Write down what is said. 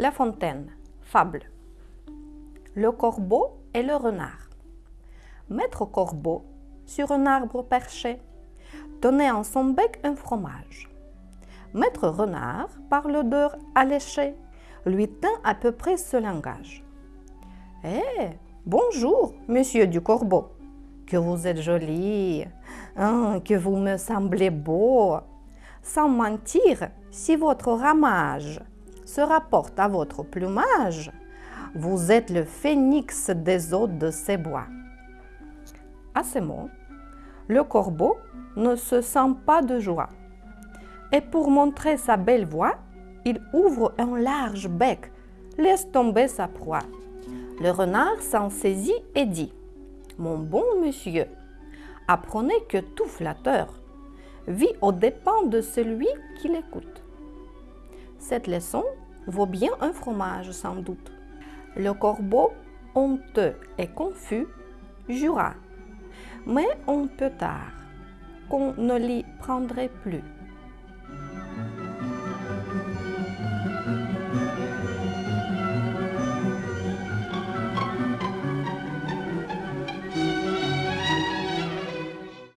La Fontaine, fable. Le corbeau et le renard. Maître corbeau, sur un arbre perché, tenait en son bec un fromage. Maître renard, par l'odeur alléchée, lui tint à peu près ce langage. Eh, bonjour, monsieur du corbeau, que vous êtes joli, hein, que vous me semblez beau. Sans mentir, si votre ramage se rapporte à votre plumage, vous êtes le phénix des eaux de ces bois. À ces mots, le corbeau ne se sent pas de joie. Et pour montrer sa belle voix, il ouvre un large bec, laisse tomber sa proie. Le renard s'en saisit et dit Mon bon monsieur, apprenez que tout flatteur vit aux dépens de celui qui l'écoute. Cette leçon vaut bien un fromage sans doute. Le corbeau, honteux et confus, jura, mais on peut tard qu'on ne l'y prendrait plus.